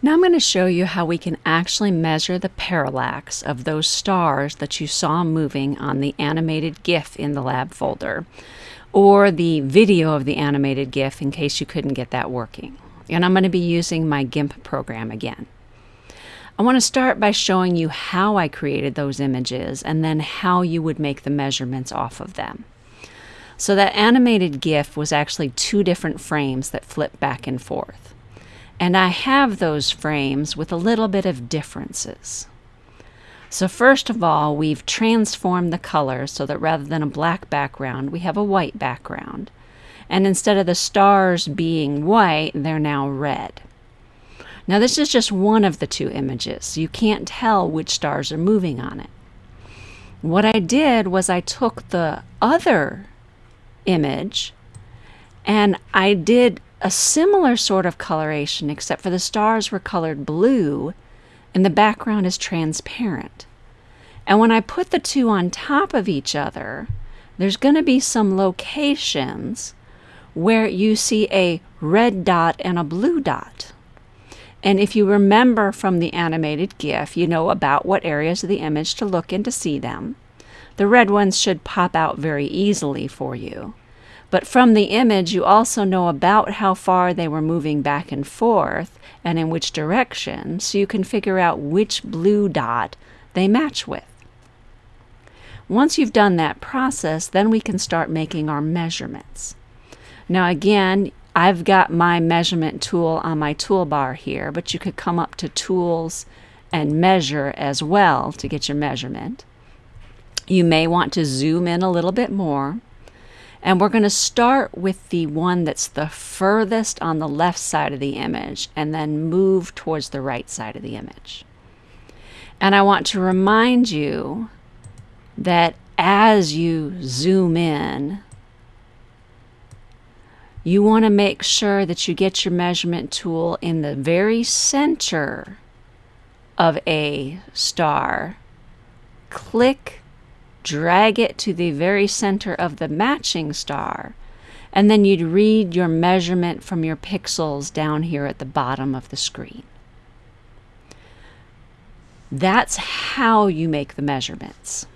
Now I'm going to show you how we can actually measure the parallax of those stars that you saw moving on the animated GIF in the lab folder or the video of the animated GIF in case you couldn't get that working. And I'm going to be using my GIMP program again. I want to start by showing you how I created those images and then how you would make the measurements off of them. So that animated GIF was actually two different frames that flip back and forth. And I have those frames with a little bit of differences. So first of all, we've transformed the color so that rather than a black background, we have a white background. And instead of the stars being white, they're now red. Now this is just one of the two images. You can't tell which stars are moving on it. What I did was I took the other image and I did a similar sort of coloration, except for the stars were colored blue and the background is transparent. And when I put the two on top of each other, there's going to be some locations where you see a red dot and a blue dot. And if you remember from the animated GIF, you know about what areas of the image to look in to see them. The red ones should pop out very easily for you. But from the image, you also know about how far they were moving back and forth and in which direction, so you can figure out which blue dot they match with. Once you've done that process, then we can start making our measurements. Now again, I've got my measurement tool on my toolbar here, but you could come up to Tools and Measure as well to get your measurement. You may want to zoom in a little bit more. And we're going to start with the one that's the furthest on the left side of the image and then move towards the right side of the image. And I want to remind you that as you zoom in, you want to make sure that you get your measurement tool in the very center of a star. Click drag it to the very center of the matching star, and then you'd read your measurement from your pixels down here at the bottom of the screen. That's how you make the measurements.